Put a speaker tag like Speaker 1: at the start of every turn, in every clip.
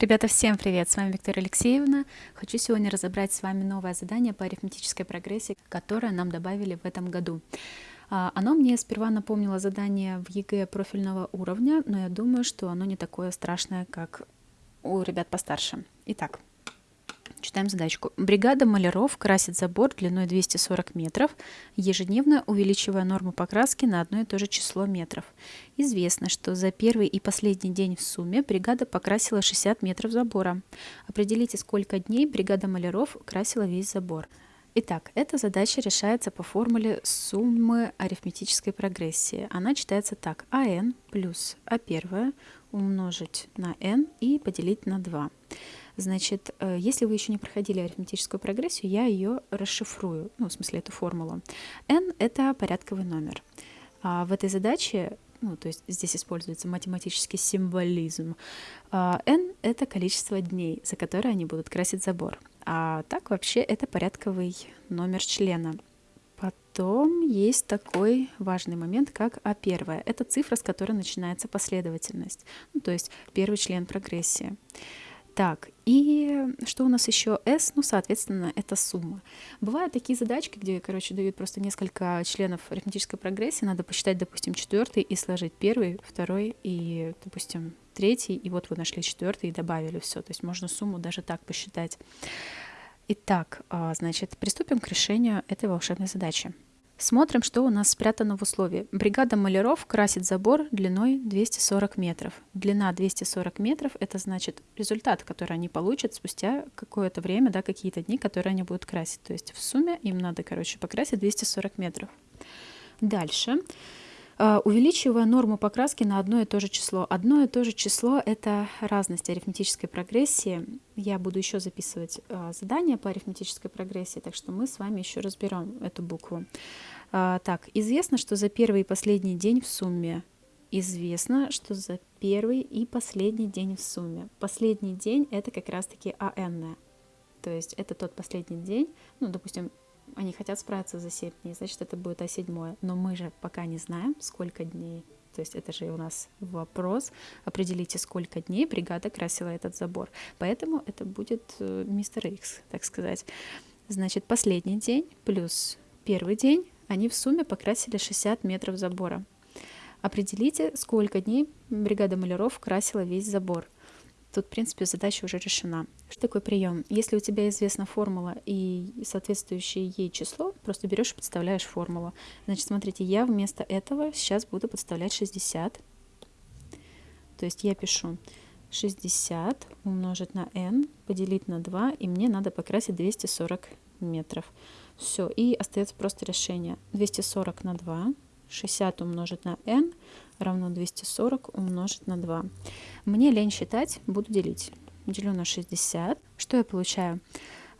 Speaker 1: Ребята, всем привет! С вами Виктория Алексеевна. Хочу сегодня разобрать с вами новое задание по арифметической прогрессии, которое нам добавили в этом году. А, оно мне сперва напомнило задание в ЕГЭ профильного уровня, но я думаю, что оно не такое страшное, как у ребят постарше. Итак, Читаем задачку. Бригада маляров красит забор длиной 240 метров, ежедневно увеличивая норму покраски на одно и то же число метров. Известно, что за первый и последний день в сумме бригада покрасила 60 метров забора. Определите, сколько дней бригада маляров красила весь забор. Итак, эта задача решается по формуле суммы арифметической прогрессии. Она читается так. АН плюс А1 умножить на n и поделить на 2. Значит, э, если вы еще не проходили арифметическую прогрессию, я ее расшифрую, ну, в смысле, эту формулу. n — это порядковый номер. А в этой задаче, ну, то есть здесь используется математический символизм, а, n — это количество дней, за которые они будут красить забор. А так вообще это порядковый номер члена. Потом есть такой важный момент, как А1. Это цифра, с которой начинается последовательность, ну, то есть первый член прогрессии. Так, и что у нас еще? S, ну, соответственно, это сумма. Бывают такие задачки, где, короче, дают просто несколько членов арифметической прогрессии, надо посчитать, допустим, четвертый и сложить первый, второй и, допустим, третий, и вот вы нашли четвертый и добавили все. То есть можно сумму даже так посчитать. Итак, а, значит, приступим к решению этой волшебной задачи. Смотрим, что у нас спрятано в условии. Бригада маляров красит забор длиной 240 метров. Длина 240 метров – это значит результат, который они получат спустя какое-то время, да, какие-то дни, которые они будут красить. То есть в сумме им надо, короче, покрасить 240 метров. Дальше. А, увеличивая норму покраски на одно и то же число. Одно и то же число – это разность арифметической прогрессии. Я буду еще записывать а, задания по арифметической прогрессии, так что мы с вами еще разберем эту букву. А, так, известно, что за первый и последний день в сумме. Известно, что за первый и последний день в сумме. Последний день – это как раз-таки АН. То есть это тот последний день, ну, допустим, они хотят справиться за 7 дней, значит, это будет А7. Но мы же пока не знаем, сколько дней. То есть это же у нас вопрос. Определите, сколько дней бригада красила этот забор. Поэтому это будет э, мистер Икс, так сказать. Значит, последний день плюс первый день, они в сумме покрасили 60 метров забора. Определите, сколько дней бригада маляров красила весь забор. Тут, в принципе, задача уже решена. Что такое прием? Если у тебя известна формула и соответствующее ей число, просто берешь и подставляешь формулу. Значит, смотрите, я вместо этого сейчас буду подставлять 60. То есть я пишу 60 умножить на n, поделить на 2, и мне надо покрасить 240 метров. Все, и остается просто решение. 240 на 2, 60 умножить на n равно 240 умножить на 2. Мне лень считать, буду делить. Делю на 60. Что я получаю?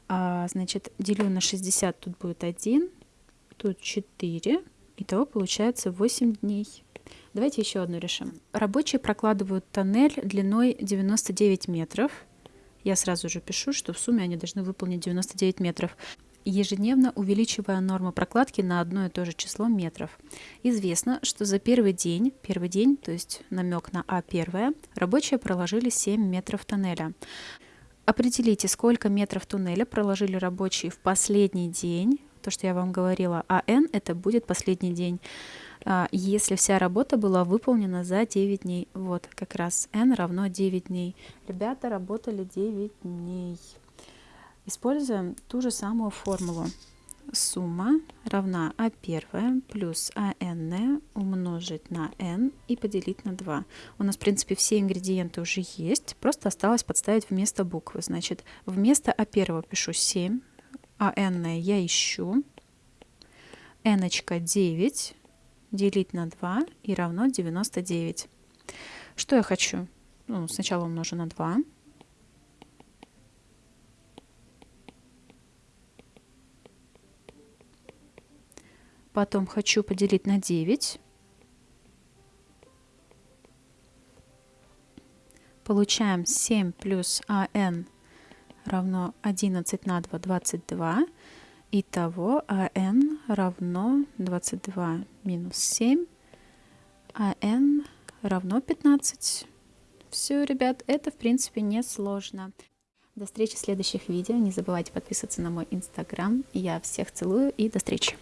Speaker 1: А, значит, делю на 60, тут будет 1, тут 4. Итого получается 8 дней. Давайте еще одну решим. Рабочие прокладывают тоннель длиной 99 метров. Я сразу же пишу, что в сумме они должны выполнить 99 метров ежедневно увеличивая норму прокладки на одно и то же число метров. Известно, что за первый день, первый день, то есть намек на А1, рабочие проложили 7 метров тоннеля. Определите, сколько метров туннеля проложили рабочие в последний день, то, что я вам говорила, а n это будет последний день, а, если вся работа была выполнена за 9 дней. Вот, как раз n равно 9 дней. Ребята работали 9 дней. Используем ту же самую формулу. Сумма равна А1 плюс АН умножить на n и поделить на 2. У нас, в принципе, все ингредиенты уже есть, просто осталось подставить вместо буквы. Значит, вместо А1 пишу 7, АН я ищу, n 9 делить на 2 и равно 99. Что я хочу? Ну, сначала умножу на 2. Потом хочу поделить на 9. Получаем 7 плюс АН равно 11 на 2, 22. Итого АН равно 22 минус 7. АН равно 15. Все, ребят, это в принципе не сложно. До встречи в следующих видео. Не забывайте подписываться на мой инстаграм. Я всех целую и до встречи.